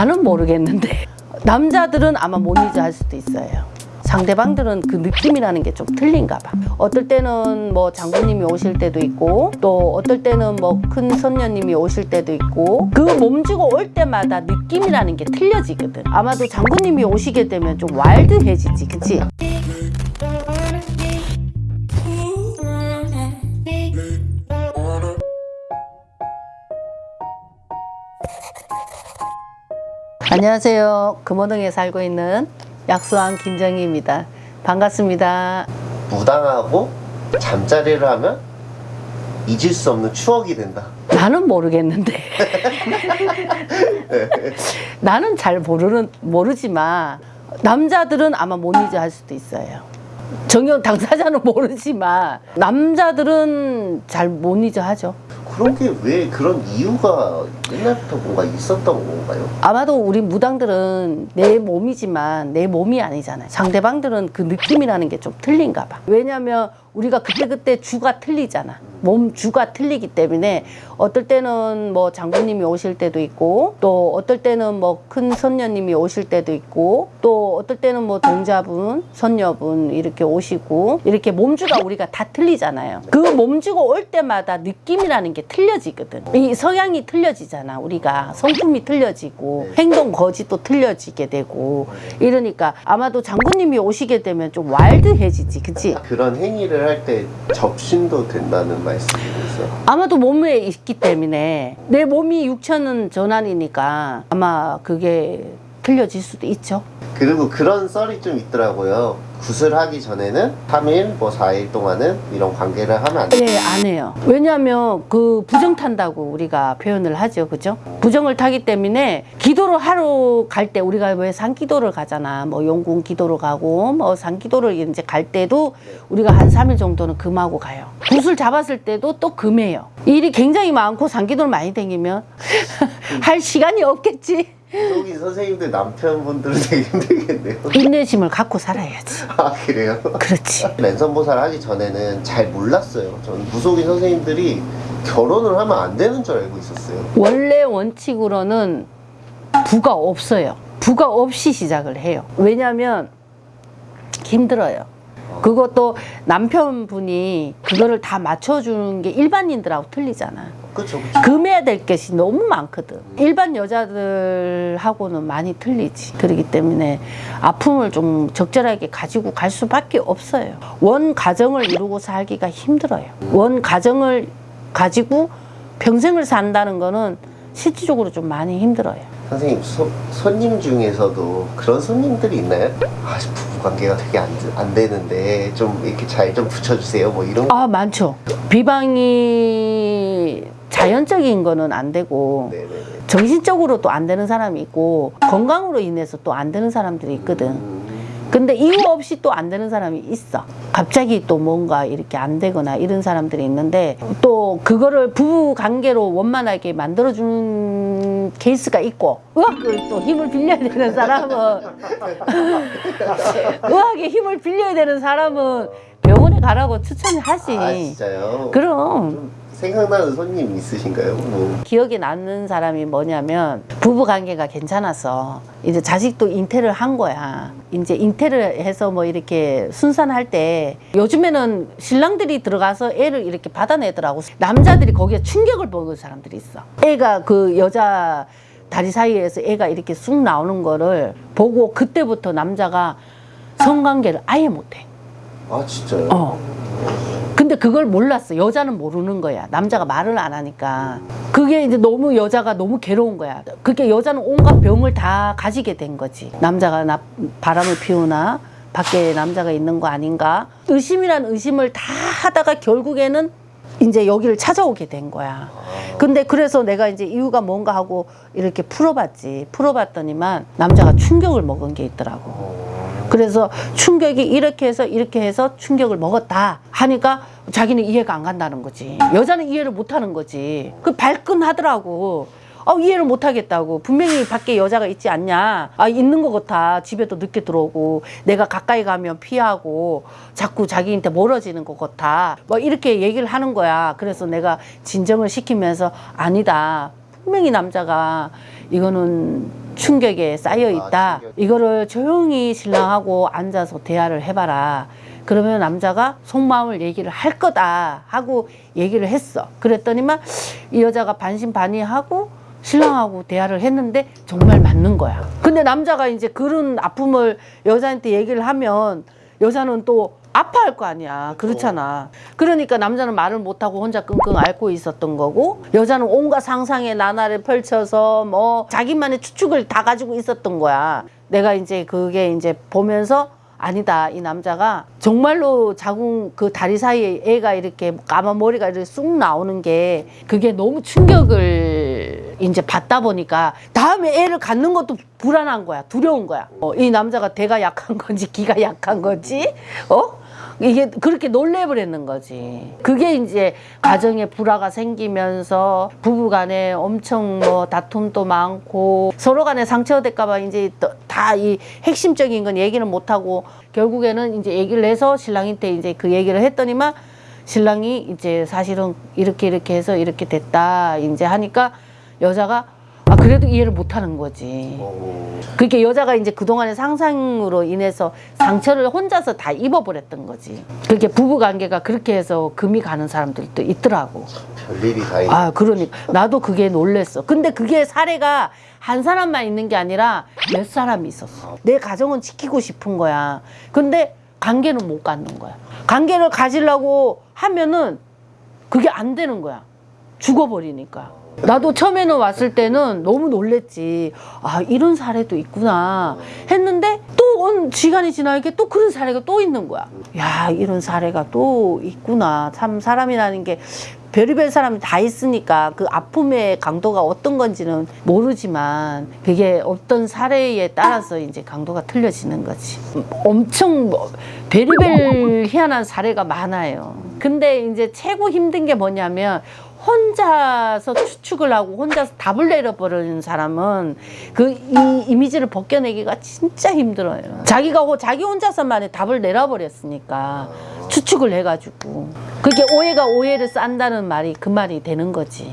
나는 모르겠는데 남자들은 아마 못 잊어 할 수도 있어요. 상대방들은 그 느낌이라는 게 좀 틀린가 봐. 어떨 때는 뭐 장군님이 오실 때도 있고 또 어떨 때는 뭐 큰 선녀님이 오실 때도 있고 그 몸주고 올 때마다 느낌이라는 게 틀려지거든. 아마도 장군님이 오시게 되면 좀 와일드해지지, 그치? 안녕하세요. 금호동에 살고 있는 약수왕 김정희입니다. 반갑습니다. 무당하고 잠자리를 하면 잊을 수 없는 추억이 된다. 나는 모르겠는데. 나는 잘 모르는, 모르지만, 남자들은 아마 못 잊어 할 수도 있어요. 정녕 당사자는 모르지만, 남자들은 잘 못 잊어 하죠. 그런 게 왜 그런 이유가 옛날부터 뭔가 있었던 건가요? 아마도 우리 무당들은 내 몸이지만 내 몸이 아니잖아요. 상대방들은 그 느낌이라는 게 좀 틀린가 봐. 왜냐면 우리가 그때그때 주가 틀리잖아. 몸 주가 틀리기 때문에 어떨 때는 뭐 장군님이 오실 때도 있고 또 어떨 때는 뭐 큰 선녀님이 오실 때도 있고 또 어떨 때는 뭐 동자분, 선녀분 이렇게 오시고 이렇게 몸주가 우리가 다 틀리잖아요. 그 몸주고 올 때마다 느낌이라는 게 틀려지거든. 이 성향이 틀려지잖아. 우리가 성품이 틀려지고 행동 거짓도 틀려지게 되고 이러니까 아마도 장군님이 오시게 되면 좀 와일드해지지, 그치? 그런 행위를 할 때 접신도 된다는 말 씀이세요? 아마도 몸에 있기 때문에 내 몸이 육천은 전환이니까 아마 그게 틀려질 수도 있죠. 그리고 그런 썰이 좀 있더라고요. 구슬하기 전에는 3일, 뭐 4일 동안은 이런 관계를 하면 안 돼. 네, 안 해요. 왜냐하면 그 부정 탄다고 우리가 표현을 하죠. 그죠? 부정을 타기 때문에 기도를 하러 갈 때 우리가 왜 산기도를 가잖아. 뭐 용궁 기도를 가고 뭐 산기도를 이제 갈 때도 우리가 한 3일 정도는 금하고 가요. 굿을 잡았을 때도 또 금해요. 일이 굉장히 많고 산기도를 많이 다니면 할 시간이 없겠지. 여기 선생님들 남편분들은 되게 힘들겠네요. 인내심을 갖고 살아야지. 아, 그래요? 그렇지. 랜선 보살 하기 전에는 잘 몰랐어요. 저는 무속인 선생님들이 결혼을 하면 안 되는 줄 알고 있었어요. 원래 원칙으로는 부가 없어요. 부가 없이 시작을 해요. 왜냐하면 힘들어요. 그것도 남편분이 그거를 다 맞춰주는 게 일반인들하고 틀리잖아. 그쵸, 그쵸. 금해야 될 것이 너무 많거든. 일반 여자들하고는 많이 틀리지. 그렇기 때문에 아픔을 좀 적절하게 가지고 갈 수밖에 없어요. 원 가정을 이루고 살기가 힘들어요. 원 가정을 가지고 평생을 산다는 거는 실질적으로 좀 많이 힘들어요. 선생님, 소- 손님 중에서도 그런 손님들이 있나요? 아, 부부 관계가 되게 안, 안 되는데 좀 이렇게 잘 좀 붙여주세요. 뭐 이런 거. 아, 많죠. 비방이 자연적인 거는 안 되고 네네네. 정신적으로 또 안 되는 사람이 있고 건강으로 인해서 또 안 되는 사람들이 있거든. 음, 근데 이유 없이 또 안 되는 사람이 있어. 갑자기 또 뭔가 이렇게 안 되거나 이런 사람들이 있는데 또 그거를 부부 관계로 원만하게 만들어주는 케이스가 있고 의학을 또 힘을 빌려야 되는 사람은 의학에 힘을 빌려야 되는 사람은 가라고 추천을 하지. 아, 진짜요? 그럼 좀 생각나는 손님 있으신가요? 뭐. 기억에 남는 사람이 뭐냐면 부부 관계가 괜찮아서 이제 자식도 잉태를 한 거야. 이제 잉태를 해서 뭐 이렇게 순산할 때 요즘에는 신랑들이 들어가서 애를 이렇게 받아내더라고. 남자들이 거기에 충격을 먹은 사람들이 있어. 애가 그 여자 다리 사이에서 애가 이렇게 쑥 나오는 거를 보고 그때부터 남자가 성관계를 아예 못해. 아, 진짜요? 어. 근데 그걸 몰랐어. 여자는 모르는 거야. 남자가 말을 안 하니까. 그게 이제 너무 여자가 너무 괴로운 거야. 그게 여자는 온갖 병을 다 가지게 된 거지. 남자가 나 바람을 피우나 밖에 남자가 있는 거 아닌가? 의심이란 의심을 다 하다가 결국에는 이제 여기를 찾아오게 된 거야. 근데 그래서 내가 이제 이유가 뭔가 하고 이렇게 풀어봤지. 풀어봤더니만 남자가 충격을 먹은 게 있더라고. 어. 그래서 충격이 이렇게 해서 이렇게 해서 충격을 먹었다 하니까 자기는 이해가 안 간다는 거지. 여자는 이해를 못 하는 거지. 그 발끈하더라고. 아, 이해를 못 하겠다고. 분명히 밖에 여자가 있지 않냐. 아, 있는 것 같아. 집에도 늦게 들어오고, 내가 가까이 가면 피하고, 자꾸 자기한테 멀어지는 것 같아. 뭐, 이렇게 얘기를 하는 거야. 그래서 내가 진정을 시키면서, 아니다. 분명히 남자가 이거는 충격에 쌓여 있다. 충격. 이거를 조용히 신랑하고 앉아서 대화를 해봐라. 그러면 남자가 속마음을 얘기를 할 거다 하고 얘기를 했어. 그랬더니만 이 여자가 반신반의하고 신랑하고 대화를 했는데 정말 맞는 거야. 근데 남자가 이제 그런 아픔을 여자한테 얘기를 하면 여자는 또 아파할 거 아니야. 그렇잖아. 그러니까 남자는 말을 못하고 혼자 끙끙 앓고 있었던 거고 여자는 온갖 상상의 나날을 펼쳐서 뭐 자기만의 추측을 다 가지고 있었던 거야. 내가 이제 그게 이제 보면서 아니다. 이 남자가 정말로 자궁 그 다리 사이에 애가 이렇게 까만 머리가 이렇게 쑥 나오는 게 그게 너무 충격을 이제 받다 보니까 다음에 애를 갖는 것도 불안한 거야. 두려운 거야. 어, 이 남자가 대가 약한 건지 기가 약한 건지 어? 이게 그렇게 놀래버렸는 거지. 그게 이제 가정에 불화가 생기면서 부부간에 엄청 뭐 다툼도 많고 서로 간에 상처될까봐 이제 다 이 핵심적인 건 얘기는 못하고 결국에는 이제 얘기를 해서 신랑한테 이제 그 얘기를 했더니만 신랑이 이제 사실은 이렇게 이렇게 해서 이렇게 됐다 이제 하니까 여자가 아 그래도 이해를 못하는 거지. 어, 그렇게 여자가 이제 그동안의 상상으로 인해서 상처를 혼자서 다 입어버렸던 거지. 그렇게 부부 관계가 그렇게 해서 금이 가는 사람들도 있더라고. 별일이 다 있네. 아, 그러니까. 나도 그게 놀랬어. 근데 그게 사례가 한 사람만 있는 게 아니라 몇 사람이 있었어. 내 가정은 지키고 싶은 거야. 근데 관계는 못 갖는 거야. 관계를 가지려고 하면은 그게 안 되는 거야. 죽어버리니까. 나도 처음에는 왔을 때는 너무 놀랬지. 아, 이런 사례도 있구나. 했는데 또 온 시간이 지나니까 또 그런 사례가 또 있는 거야. 야, 이런 사례가 또 있구나. 참 사람이라는 게 별의별 사람이 다 있으니까 그 아픔의 강도가 어떤 건지는 모르지만 그게 어떤 사례에 따라서 이제 강도가 틀려지는 거지. 엄청 뭐 별의별 희한한 사례가 많아요. 근데 이제 최고 힘든 게 뭐냐면 혼자서 추측을 하고 혼자서 답을 내려버리는 사람은 그 이 이미지를 벗겨내기가 진짜 힘들어요. 자기가 호- 자기 혼자서만의 답을 내려버렸으니까 추측을 해가지고 그게 오해가 오해를 싼다는 말이 그 말이 되는 거지.